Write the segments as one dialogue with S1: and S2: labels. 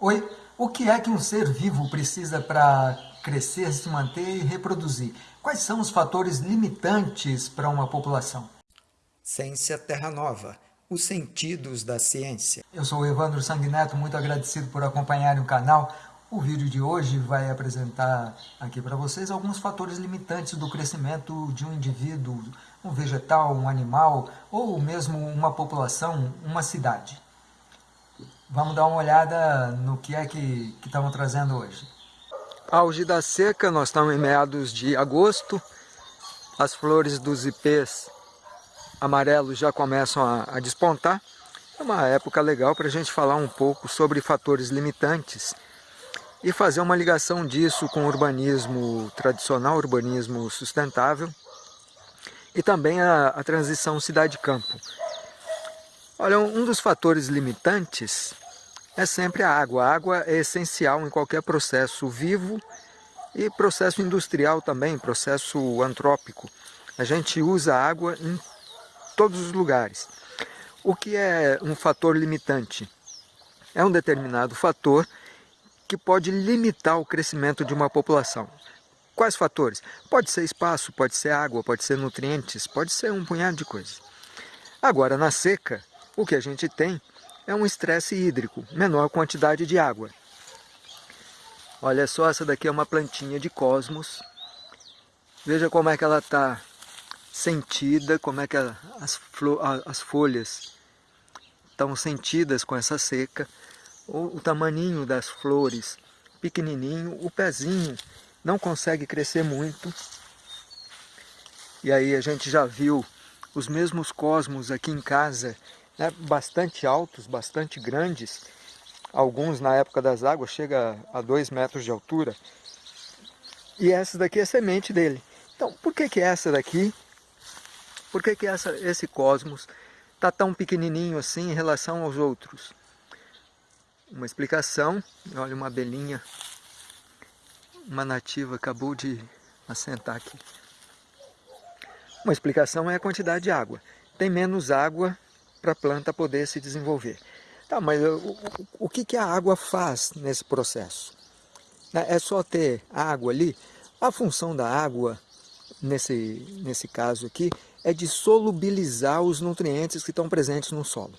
S1: Oi, o que é que um ser vivo precisa para crescer, se manter e reproduzir? Quais são os fatores limitantes para uma população?
S2: Ciência Terra Nova, os sentidos da ciência.
S1: Eu sou o Evandro Sanguineto, muito agradecido por acompanharem o canal. O vídeo de hoje vai apresentar aqui para vocês alguns fatores limitantes do crescimento de um indivíduo, um vegetal, um animal, ou mesmo uma população, uma cidade. Vamos dar uma olhada no que é que, estamos trazendo hoje.
S2: Auge da seca, nós estamos em meados de agosto. As flores dos ipês amarelos já começam a, a despontar. É uma época legal para a gente falar um pouco sobre fatores limitantes e fazer uma ligação disso com o urbanismo tradicional, urbanismo sustentável e também a, a transição cidade-campo. Olha, um dos fatores limitantes é sempre a água. A água é essencial em qualquer processo vivo e processo industrial também, processo antrópico. A gente usa água em todos os lugares. O que é um fator limitante? É um determinado fator que pode limitar o crescimento de uma população. Quais fatores? Pode ser espaço, pode ser água, pode ser nutrientes, pode ser um punhado de coisas. Agora, na seca, o que a gente tem é um estresse hídrico, menor quantidade de água. Olha só, essa daqui é uma plantinha de cosmos. Veja como é que ela está sentida, como é que as, as folhas estão sentidas com essa seca. O, o tamaninho das flores pequenininho, o pezinho não consegue crescer muito. E aí a gente já viu os mesmos cosmos aqui em casa né, bastante altos, bastante grandes, alguns na época das águas chega a 2 metros de altura, e essa daqui é semente dele. Então, por que que essa daqui, por que que essa, esse cosmos está tão pequenininho assim em relação aos outros? Uma explicação, olha uma abelhinha, uma nativa acabou de assentar aqui. Uma explicação é a quantidade de água. Tem menos água para a planta poder se desenvolver. Tá, mas o, o, que, que a água faz nesse processo? Né, é só ter água ali? A função da água, nesse, nesse caso aqui, é de solubilizar os nutrientes que estão presentes no solo.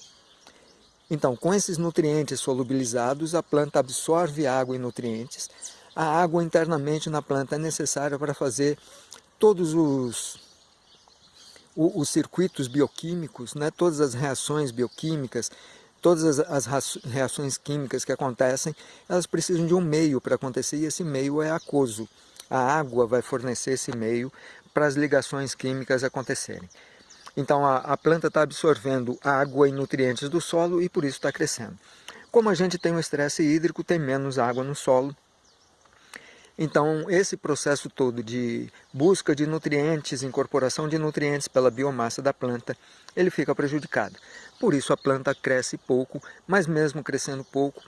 S2: Então, com esses nutrientes solubilizados, a planta absorve água e nutrientes. A água internamente na planta é necessária para fazer todos os o, os circuitos bioquímicos, né, todas as reações bioquímicas, todas as, as reações químicas que acontecem, elas precisam de um meio para acontecer e esse meio é aquoso. A água vai fornecer esse meio para as ligações químicas acontecerem. Então a, a planta está absorvendo água e nutrientes do solo e por isso está crescendo. Como a gente tem um estresse hídrico, tem menos água no solo, então, esse processo todo de busca de nutrientes, incorporação de nutrientes pela biomassa da planta, ele fica prejudicado. Por isso a planta cresce pouco, mas mesmo crescendo pouco,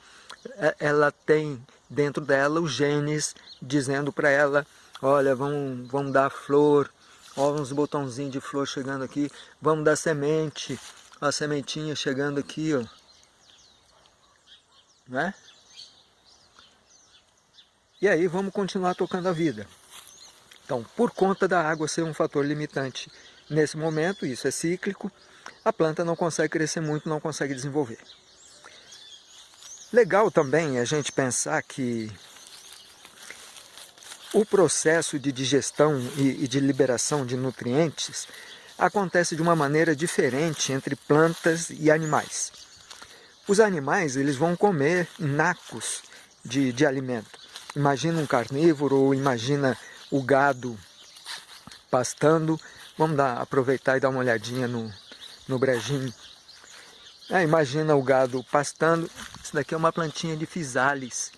S2: é, ela tem dentro dela os genes dizendo para ela, olha, vamos, dar flor, olha uns botãozinhos de flor chegando aqui, vamos dar semente, a sementinha chegando aqui, ó. Né? E aí vamos continuar tocando a vida. Então, por conta da água ser um fator limitante nesse momento, isso é cíclico, a planta não consegue crescer muito, não consegue desenvolver. Legal também a gente pensar que o processo de digestão e de liberação de nutrientes acontece de uma maneira diferente entre plantas e animais. Os animais eles vão comer nacos de, de alimento. Imagina um carnívoro ou imagina o gado pastando. Vamos dar, aproveitar e dar uma olhadinha no, no brejinho. É, imagina o gado pastando. Isso daqui é uma plantinha de fisales.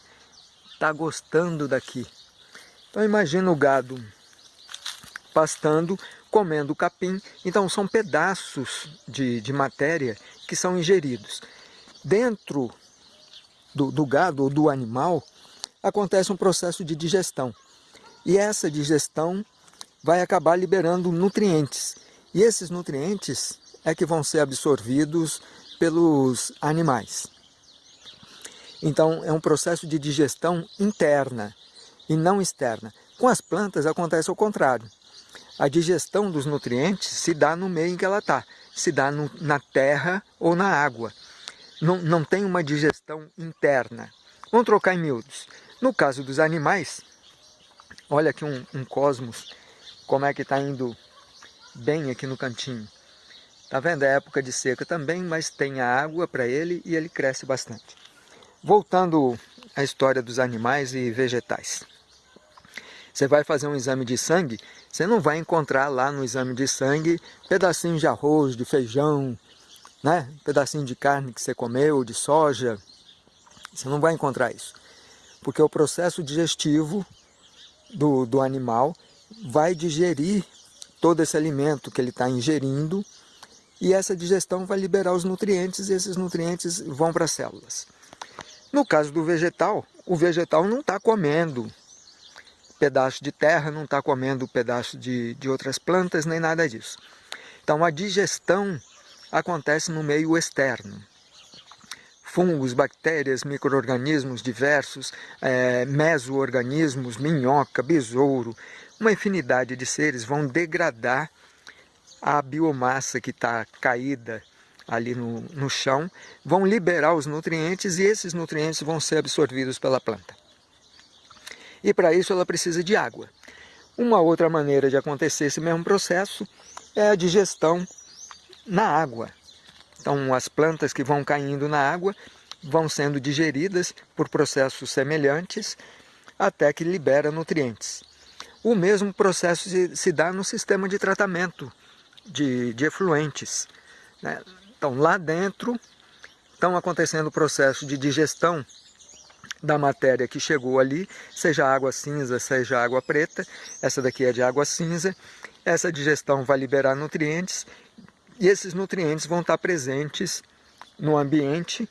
S2: Está gostando daqui. Então imagina o gado pastando, comendo capim. Então são pedaços de, de matéria que são ingeridos. Dentro do, do gado ou do animal acontece um processo de digestão. E essa digestão vai acabar liberando nutrientes. E esses nutrientes é que vão ser absorvidos pelos animais. Então é um processo de digestão interna e não externa. Com as plantas acontece o contrário. A digestão dos nutrientes se dá no meio em que ela está, se dá no, na terra ou na água. Não, não tem uma digestão interna. Vamos trocar em miúdos. No caso dos animais, olha aqui um, um cosmos, como é que está indo bem aqui no cantinho. Está vendo? É época de seca também, mas tem a água para ele e ele cresce bastante. Voltando à história dos animais e vegetais. Você vai fazer um exame de sangue, você não vai encontrar lá no exame de sangue pedacinhos de arroz, de feijão, né? pedacinho de carne que você comeu, de soja. Você não vai encontrar isso. Porque o processo digestivo do, do animal vai digerir todo esse alimento que ele está ingerindo e essa digestão vai liberar os nutrientes e esses nutrientes vão para as células. No caso do vegetal, o vegetal não está comendo pedaço de terra, não está comendo pedaço de, de outras plantas, nem nada disso. Então a digestão acontece no meio externo. Fungos, bactérias, micro-organismos diversos, é, meso-organismos, minhoca, besouro, uma infinidade de seres vão degradar a biomassa que está caída ali no, no chão, vão liberar os nutrientes e esses nutrientes vão ser absorvidos pela planta. E para isso ela precisa de água. Uma outra maneira de acontecer esse mesmo processo é a digestão na água. Então as plantas que vão caindo na água vão sendo digeridas por processos semelhantes até que libera nutrientes. O mesmo processo se, dá no sistema de tratamento de, de efluentes. Né? Então, lá dentro estão acontecendo o processo de digestão da matéria que chegou ali, seja água cinza, seja água preta. Essa daqui é de água cinza. Essa digestão vai liberar nutrientes e esses nutrientes vão estar presentes no ambiente.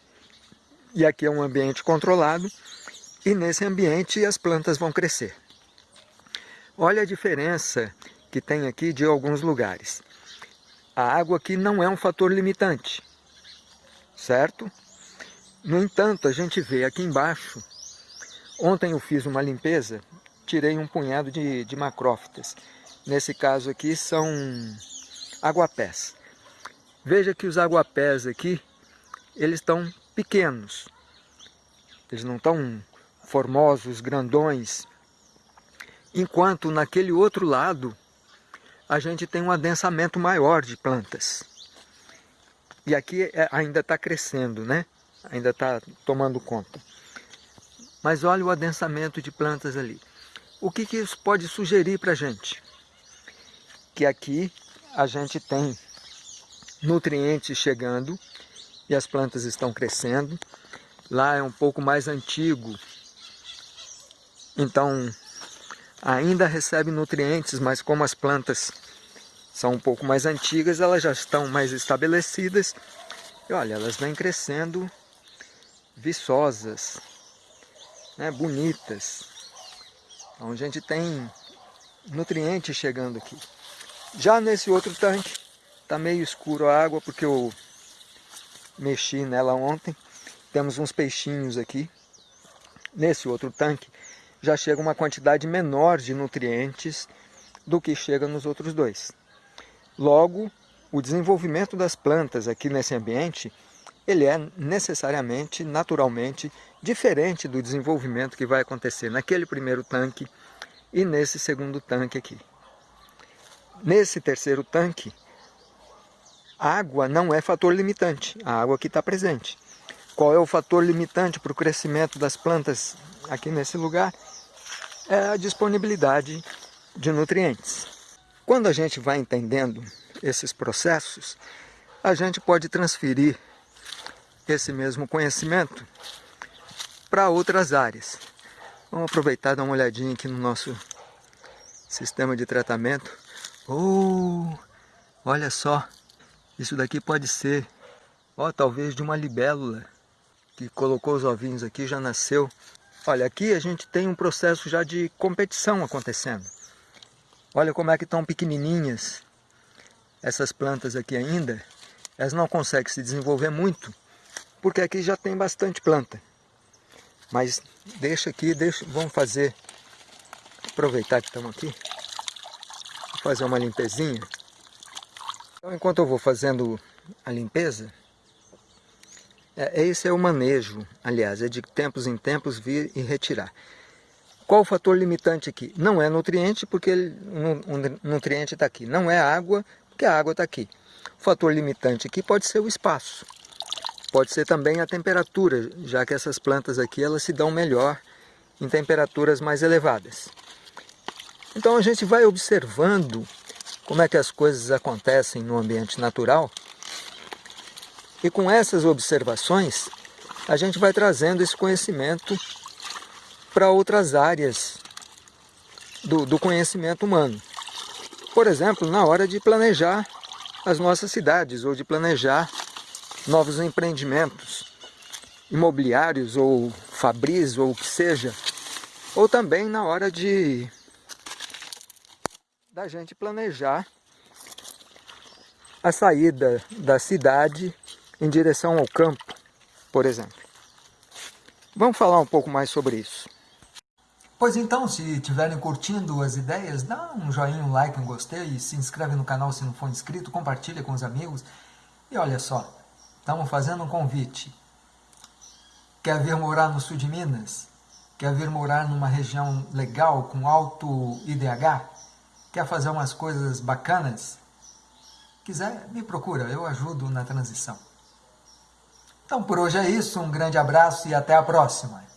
S2: E aqui é um ambiente controlado. E nesse ambiente as plantas vão crescer. Olha a diferença que tem aqui de alguns lugares a água aqui não é um fator limitante, certo? No entanto, a gente vê aqui embaixo, ontem eu fiz uma limpeza, tirei um punhado de, de macrófitas. Nesse caso aqui são aguapés. Veja que os aguapés aqui, eles estão pequenos. Eles não estão formosos, grandões. Enquanto naquele outro lado, a gente tem um adensamento maior de plantas. E aqui é, ainda está crescendo, né? Ainda está tomando conta. Mas olha o adensamento de plantas ali. O que, que isso pode sugerir para a gente? Que aqui a gente tem nutrientes chegando e as plantas estão crescendo. Lá é um pouco mais antigo, então ainda recebe nutrientes, mas como as plantas são um pouco mais antigas, elas já estão mais estabelecidas. E olha, elas vêm crescendo viçosas, né, bonitas. Então a gente tem nutrientes chegando aqui. Já nesse outro tanque, está meio escuro a água porque eu mexi nela ontem. Temos uns peixinhos aqui. Nesse outro tanque já chega uma quantidade menor de nutrientes do que chega nos outros dois. Logo, o desenvolvimento das plantas aqui nesse ambiente, ele é necessariamente, naturalmente, diferente do desenvolvimento que vai acontecer naquele primeiro tanque e nesse segundo tanque aqui. Nesse terceiro tanque, água não é fator limitante, a água aqui está presente. Qual é o fator limitante para o crescimento das plantas aqui nesse lugar? É a disponibilidade de nutrientes. Quando a gente vai entendendo esses processos, a gente pode transferir esse mesmo conhecimento para outras áreas. Vamos aproveitar e dar uma olhadinha aqui no nosso sistema de tratamento. Oh, olha só, isso daqui pode ser, ó, talvez de uma libélula que colocou os ovinhos aqui, já nasceu. Olha, aqui a gente tem um processo já de competição acontecendo. Olha como é que estão pequenininhas essas plantas aqui ainda. Elas não conseguem se desenvolver muito, porque aqui já tem bastante planta. Mas deixa aqui, deixa, vamos fazer, aproveitar que estamos aqui, fazer uma limpezinha. Então, enquanto eu vou fazendo a limpeza, é, esse é o manejo, aliás, é de tempos em tempos vir e retirar. Qual o fator limitante aqui? Não é nutriente, porque ele, o nutriente está aqui. Não é água, porque a água está aqui. O fator limitante aqui pode ser o espaço. Pode ser também a temperatura, já que essas plantas aqui elas se dão melhor em temperaturas mais elevadas. Então a gente vai observando como é que as coisas acontecem no ambiente natural e com essas observações a gente vai trazendo esse conhecimento para outras áreas do, do conhecimento humano. Por exemplo, na hora de planejar as nossas cidades ou de planejar novos empreendimentos imobiliários ou fabris ou o que seja, ou também na hora de da gente planejar a saída da cidade em direção ao campo, por exemplo. Vamos falar um pouco mais sobre isso.
S1: Pois então, se estiverem curtindo as ideias, dá um joinha, um like, um gostei, se inscreve no canal se não for inscrito, compartilha com os amigos. E olha só, Estamos fazendo um convite. Quer vir morar no sul de Minas? Quer vir morar numa região legal, com alto IDH? Quer fazer umas coisas bacanas? Quiser, me procura, eu ajudo na transição. Então por hoje é isso, um grande abraço e até a próxima.